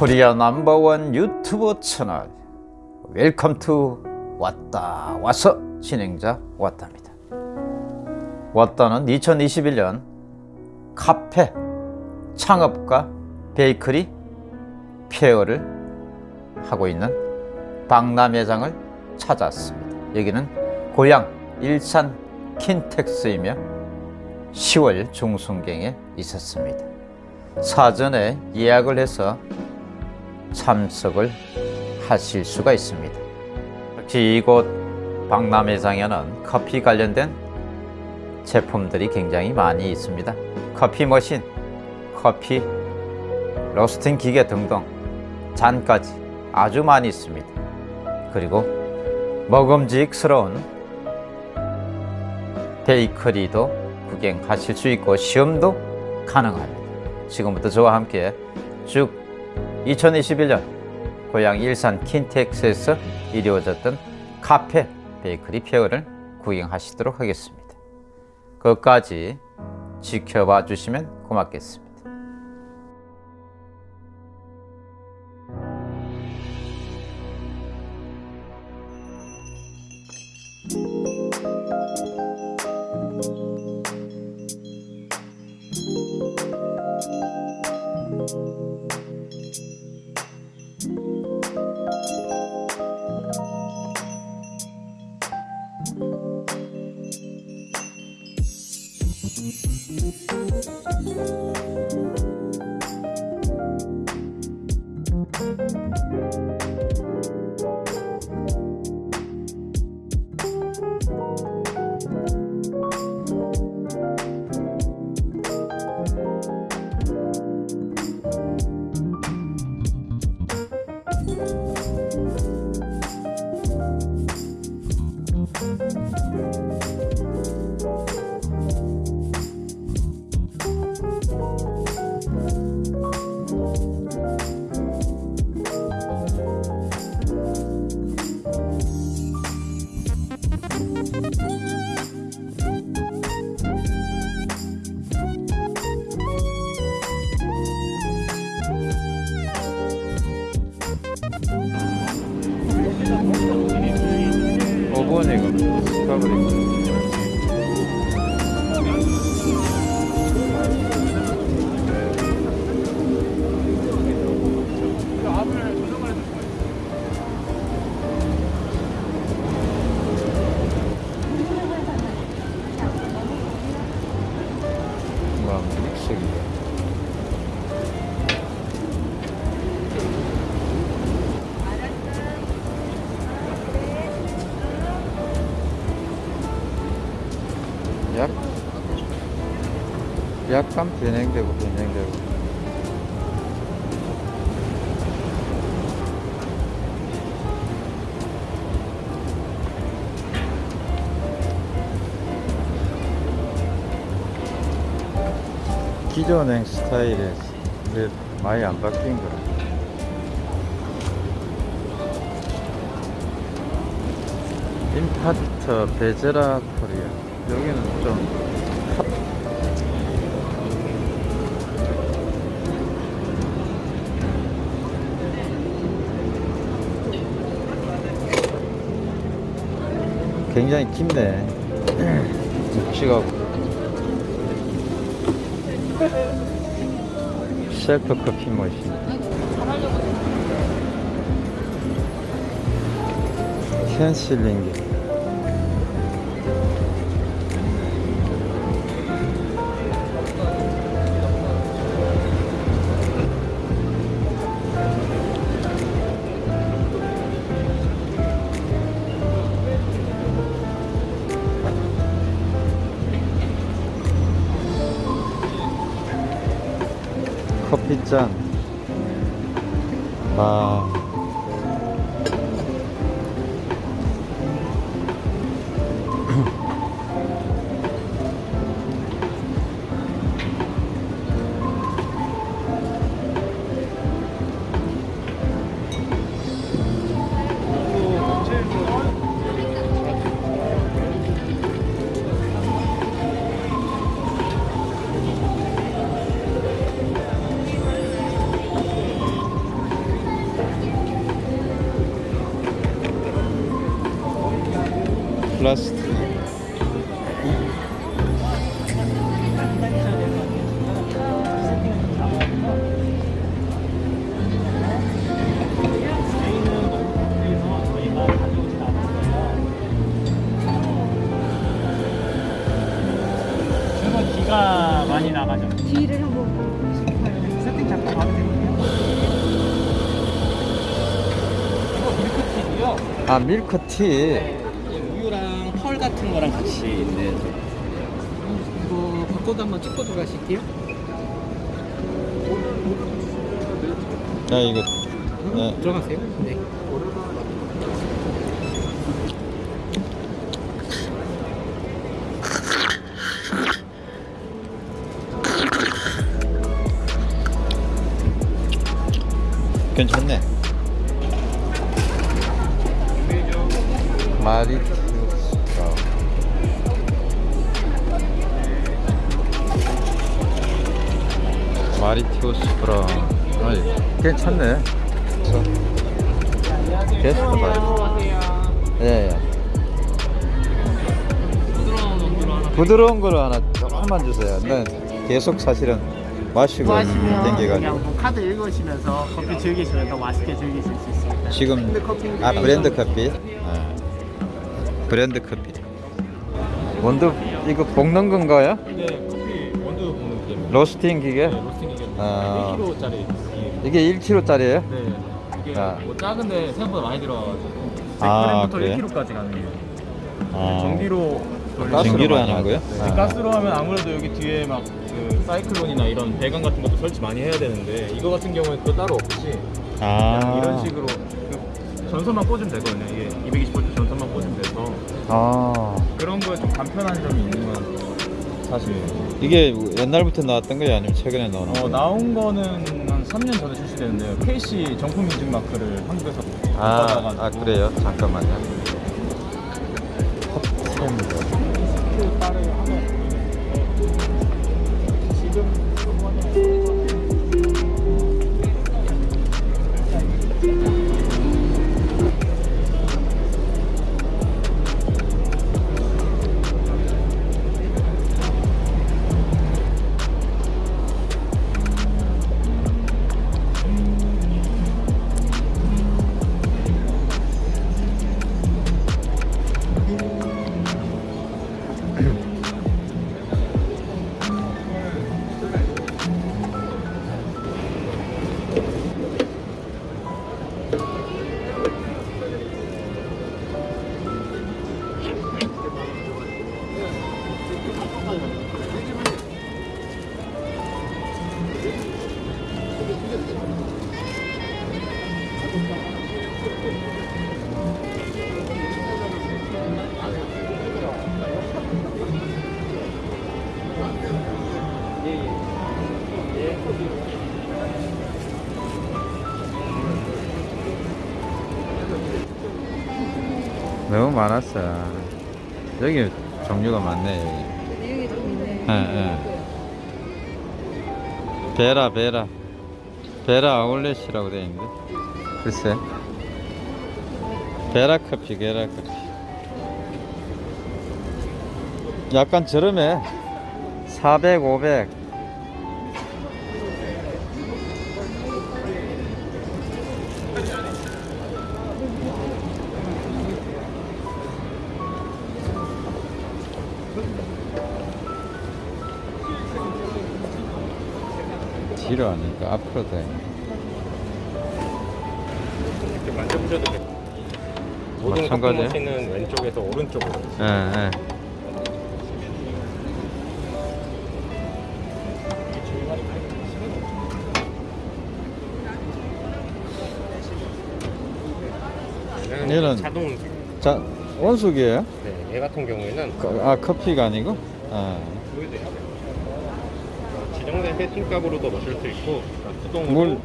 Korea number one YouTube channel. Welcome to 왔다 와서 진행자 왔답니다. 왔다는 2021년 카페 창업과 베이커리 페어를 하고 있는 박람회장을 찾았습니다. 여기는 고향 일산 킨텍스이며 10월 중순경에 있었습니다. 사전에 예약을 해서 참석을 하실 수가 있습니다. 특히 이곳 박람회장에는 커피 관련된 제품들이 굉장히 많이 있습니다. 커피 머신, 커피 로스팅 기계 등등 잔까지 아주 많이 있습니다. 그리고 먹음직스러운 베이커리도 구경하실 수 있고 시음도 가능합니다. 지금부터 저와 함께 쭉 2021년 고향 일산 킨텍스에서 이루어졌던 카페 베이커리 페어를 구경하시도록 하겠습니다. 끝까지 지켜봐 주시면 고맙겠습니다. 오븐 이 약간 변형되고 변형되고. 기존행 스타일에 많이 안 바뀐 거라. 임파트 베제라 코리아. 여기는 좀 굉장히 깊네. 묵직하고 셀프 커피 머신. 캔슬링기 커피 아 밀크티. 네, 우유랑 펄 같은 거랑 같이 있는. 이거 바코드 한번 찍고 들어가실게요. 야 이거. 네. 들어가세요. 네. 괜찮네. 마리티우스 브라운. 마리티우스 브라운. 아이, 괜찮네. 계속 봐요. 예, 예. 부드러운 온도로 하나. 부드러운 거를 하나 조금만 주세요. 네, 계속 사실은 마시고 땡겨가지고. 뭐 카드 읽으시면서 커피 즐기시면서 맛있게 즐기실 수 있습니다. 지금 아 브랜드 커피. 아, 브랜드 커피. 원두 이거 볶는 건가요? 네, 커피 원두 볶는 기계입니다. 로스팅 기계? 네, 로스팅 기계입니다. 아. 1kg짜리 기계. 이게 1kg짜리예요? 네, 이게 아. 뭐 작은데 생각보다 많이 들어가지고. 아, 100g부터 그래요? 1kg까지 가능해요. 아, 전기로 가스로 전기로 하는 거예요? 네. 아. 가스로 하면 아무래도 여기 뒤에 막 그 사이클론이나 이런 배관 같은 것도 설치 많이 해야 되는데 이거 같은 경우는 또 따로 없이 아, 이런 식으로 그 전선만 꽂으면 되거든요. 이게 220V 전선만 꽂으면 아, 그런 거에 좀 간편한 점이 있는 건 사실이에요. 이게 옛날부터 나왔던 거예요? 아니면 최근에 나오는 어, 거예요? 나온 거는 한 3년 전에 출시됐는데요. KC 정품 인증 마크를 한국에서 아, 받아가지고 아 그래요? 잠깐만요. 탑 너무 많았어. 여기 종류가 많네. 여기. 좀 있네. 예, 예. 베라 베라 베라 아울렛이라고 되어 있는데 글쎄 베라 커피 베라 커피 약간 저렴해 400 500 뒤로 하니까 앞으로 돼. 이렇게 만져보셔도 돼요. 모든 커피 마찬가지예요? 머신은 왼쪽에서 오른쪽으로. 예, 예. 얘는- 자동. 자, 원숙이에요? 네, 얘 같은 경우에는 거- 아, 커피가 아니고? 아, 지정된 세팅값으로도 마실 수 있고 수동으로 물,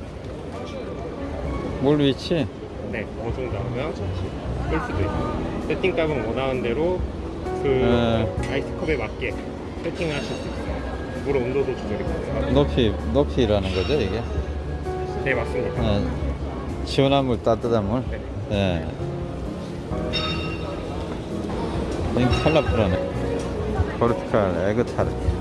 물 위치? 네, 어느 정도 하면 끌 수도 있고 세팅값은 원하는 대로 그 네. 아이스컵에 맞게 세팅하실 수 있어요. 물 온도도 조절이 가능하고 높이, 높이라는 거죠, 이게? 네, 맞습니다. 예. 시원한 물, 따뜻한 물? 네. 예. 인기 탈락불하네 포르투갈 에그 타르트